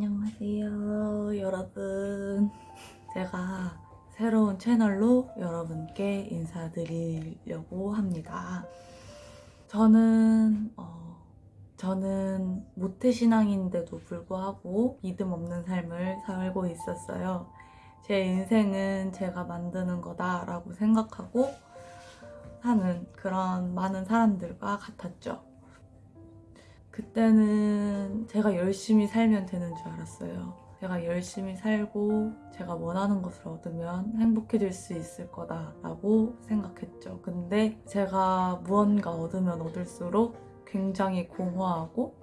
안녕하세요 여러분. 제가 새로운 채널로 여러분께 인사드리려고 합니다. 저는 어, 저는 모태신앙인데도 불구하고 믿음 없는 삶을 살고 있었어요. 제 인생은 제가 만드는 거다 라고 생각하고 사는 그런 많은 사람들과 같았죠 그때는 제가 열심히 살면 되는 줄 알았어요. 제가 열심히 살고 제가 원하는 것을 얻으면 행복해질 수 있을 거다라고 생각했죠. 근데 제가 무언가 얻으면 얻을수록 굉장히 공허하고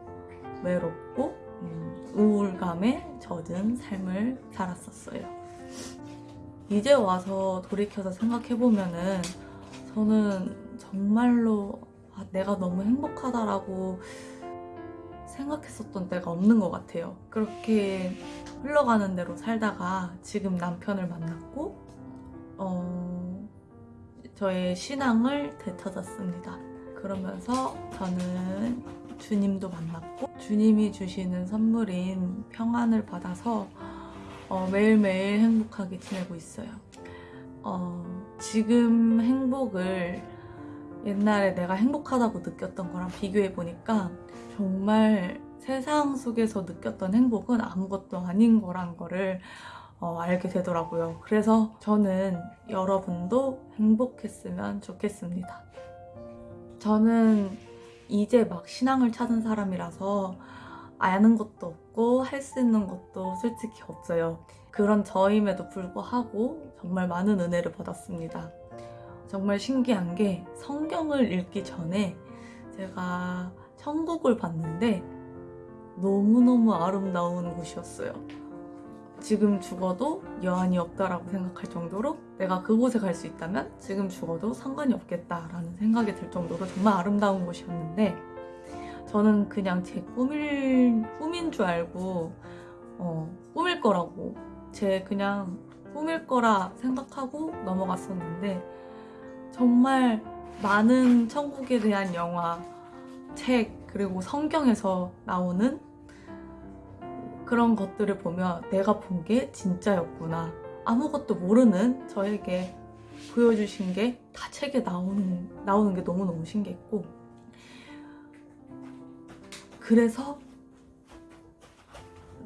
외롭고 음, 우울감에 젖은 삶을 살았었어요. 이제 와서 돌이켜서 생각해보면은 저는 정말로 아, 내가 너무 행복하다라고 생각했었던 때가 없는 것 같아요. 그렇게 흘러가는 대로 살다가 지금 남편을 만났고 어, 저의 신앙을 되찾았습니다. 그러면서 저는 주님도 만났고 주님이 주시는 선물인 평안을 받아서 어, 매일매일 행복하게 지내고 있어요. 어, 지금 행복을 옛날에 내가 행복하다고 느꼈던 거랑 비교해 보니까 정말 세상 속에서 느꼈던 행복은 아무것도 아닌 거란 거를 어, 알게 되더라고요. 그래서 저는 여러분도 행복했으면 좋겠습니다. 저는 이제 막 신앙을 찾은 사람이라서 아는 것도 없고 할 수 있는 것도 솔직히 없어요. 그런 저임에도 불구하고 정말 많은 은혜를 받았습니다. 정말 신기한 게 성경을 읽기 전에 제가 천국을 봤는데 너무너무 아름다운 곳이었어요. 지금 죽어도 여한이 없다라고 생각할 정도로 내가 그곳에 갈 수 있다면 지금 죽어도 상관이 없겠다라는 생각이 들 정도로 정말 아름다운 곳이었는데 저는 그냥 제 꿈일, 꿈인 줄 알고 어, 꿈일 거라고 제 그냥 꿈일 거라 생각하고 넘어갔었는데 정말 많은 천국에 대한 영화, 책, 그리고 성경에서 나오는 그런 것들을 보면 내가 본 게 진짜였구나. 아무것도 모르는 저에게 보여주신 게 다 책에 나오는, 나오는 게 너무너무 신기했고 그래서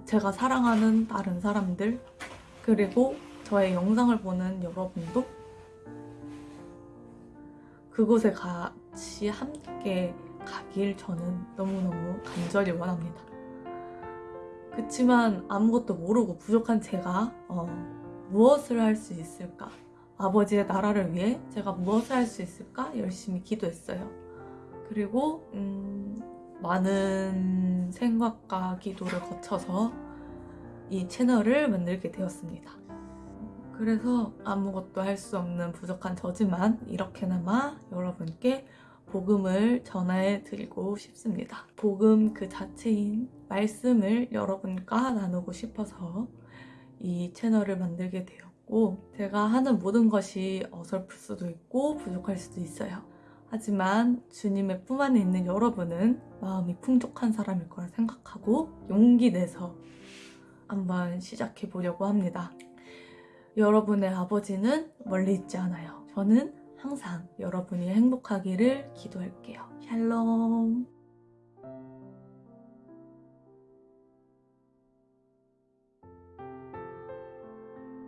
제가 사랑하는 다른 사람들 그리고 저의 영상을 보는 여러분도 그곳에 같이 함께 가길 저는 너무너무 간절히 원합니다. 그치만 아무것도 모르고 부족한 제가 어, 무엇을 할 수 있을까? 아버지의 나라를 위해 제가 무엇을 할 수 있을까? 열심히 기도했어요. 그리고 음, 많은 생각과 기도를 거쳐서 이 채널을 만들게 되었습니다. 그래서 아무것도 할 수 없는 부족한 저지만 이렇게나마 여러분께 복음을 전해 드리고 싶습니다. 복음 그 자체인 말씀을 여러분과 나누고 싶어서 이 채널을 만들게 되었고 제가 하는 모든 것이 어설플 수도 있고 부족할 수도 있어요. 하지만 주님의 품 안에 있는 여러분은 마음이 풍족한 사람일 거라 생각하고 용기 내서 한번 시작해 보려고 합니다. 여러분의 아버지는 멀리 있지 않아요. 저는 항상 여러분이 행복하기를 기도할게요. 샬롬